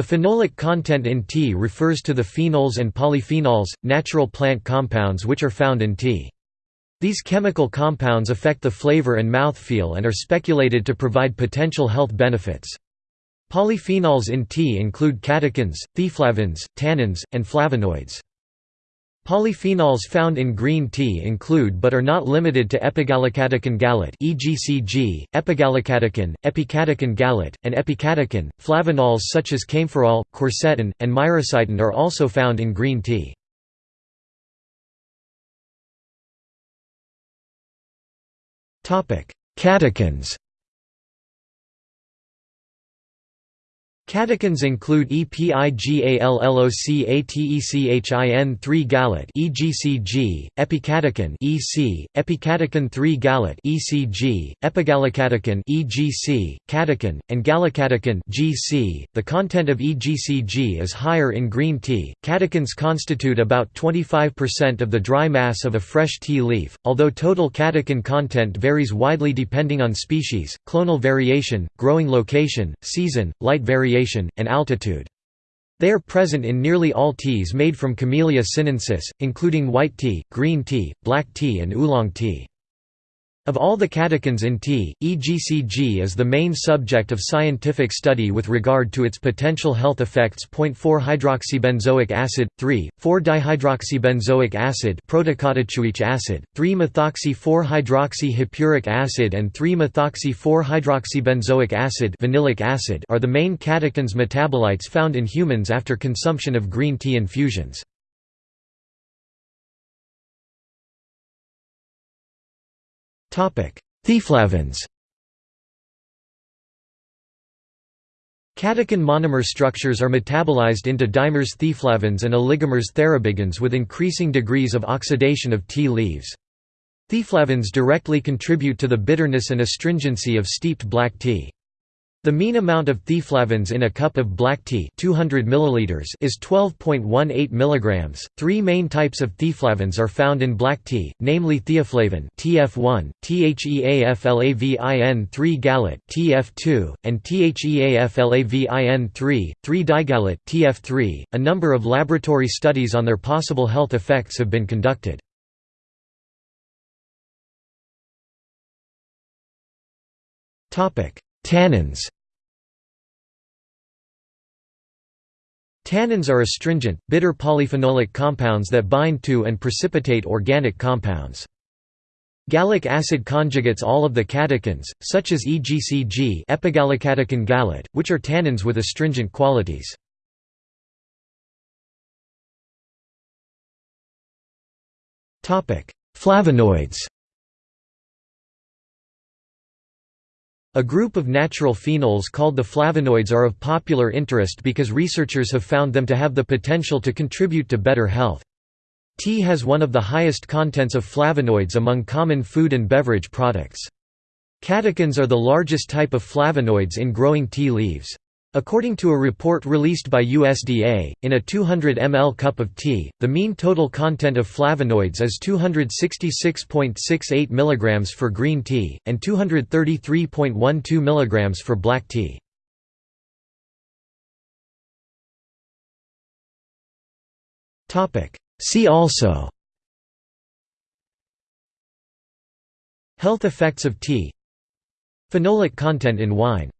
The phenolic content in tea refers to the phenols and polyphenols, natural plant compounds which are found in tea. These chemical compounds affect the flavor and mouthfeel and are speculated to provide potential health benefits. Polyphenols in tea include catechins, theaflavins, tannins, and flavonoids. Polyphenols found in green tea include but are not limited to epigallocatechin gallate (EGCG), epigallocatechin, epicatechin gallate, and epicatechin. Flavonols such as kaempferol, quercetin, and myricetin are also found in green tea. Topic: Catechins. Catechins include EPIGALLOCATECHIN 3 gallate EGCG, epicatechin EC, epicatechin 3 gallate ECG, epigallocatechin EGC, catechin, and gallocatechin GC. The content of EGCG is higher in green tea. Catechins constitute about 25% of the dry mass of a fresh tea leaf, although total catechin content varies widely depending on species, clonal variation, growing location, season, light variation and altitude. They are present in nearly all teas made from Camellia sinensis, including white tea, green tea, black tea and oolong tea. Of all the catechins in tea, EGCG is the main subject of scientific study with regard to its potential health effects. 4-hydroxybenzoic acid, 3,4-dihydroxybenzoic acid, acid, 3-methoxy-4-hydroxyhippuric acid, and 3-methoxy-4-hydroxybenzoic acid, vanillic acid, are the main catechins metabolites found in humans after consumption of green tea infusions. Theaflavins Catechin monomer structures are metabolized into dimers theaflavins and oligomers thearubigins with increasing degrees of oxidation of tea leaves. Theaflavins directly contribute to the bitterness and astringency of steeped black tea. The mean amount of theaflavins in a cup of black tea 200 milliliters is 12.18 mg. Three main types of theaflavins are found in black tea, namely theaflavin (TF1), THEAFLAVIN 3-gallate (TF2), and THEAFLAVIN 3, 3-digallate (TF3). A number of laboratory studies on their possible health effects have been conducted. Topic: Tannins Tannins are astringent, bitter polyphenolic compounds that bind to and precipitate organic compounds. Gallic acid conjugates all of the catechins, such as EGCG epigallocatechin gallate, which are tannins with astringent qualities. Flavonoids A group of natural phenols called the flavonoids are of popular interest because researchers have found them to have the potential to contribute to better health. Tea has one of the highest contents of flavonoids among common food and beverage products. Catechins are the largest type of flavonoids in growing tea leaves. According to a report released by USDA, in a 200 ml cup of tea, the mean total content of flavonoids is 266.68 mg for green tea, and 233.12 mg for black tea. See also Health effects of tea Phenolic content in wine